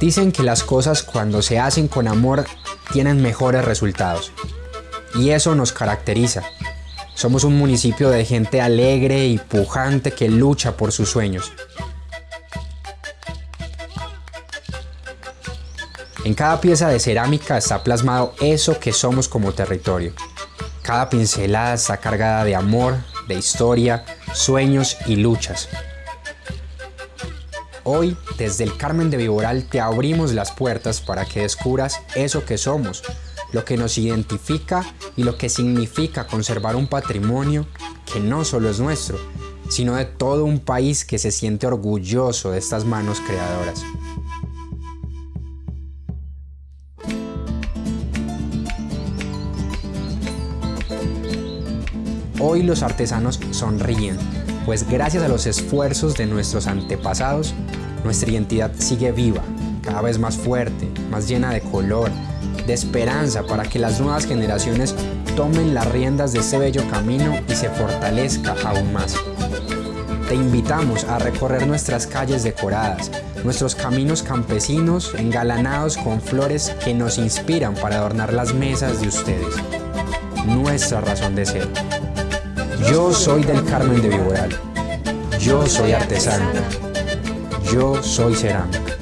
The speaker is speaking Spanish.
Dicen que las cosas cuando se hacen con amor tienen mejores resultados. Y eso nos caracteriza. Somos un municipio de gente alegre y pujante que lucha por sus sueños. En cada pieza de cerámica está plasmado eso que somos como territorio. Cada pincelada está cargada de amor, de historia, sueños y luchas. Hoy, desde el Carmen de Viboral, te abrimos las puertas para que descubras eso que somos, lo que nos identifica y lo que significa conservar un patrimonio que no solo es nuestro, sino de todo un país que se siente orgulloso de estas manos creadoras. Hoy los artesanos sonríen, pues gracias a los esfuerzos de nuestros antepasados, nuestra identidad sigue viva, cada vez más fuerte, más llena de color, de esperanza para que las nuevas generaciones tomen las riendas de ese bello camino y se fortalezca aún más. Te invitamos a recorrer nuestras calles decoradas, nuestros caminos campesinos engalanados con flores que nos inspiran para adornar las mesas de ustedes. Nuestra razón de ser. Yo soy del Carmen de Viboral. Yo soy artesano. Yo soy cerámica.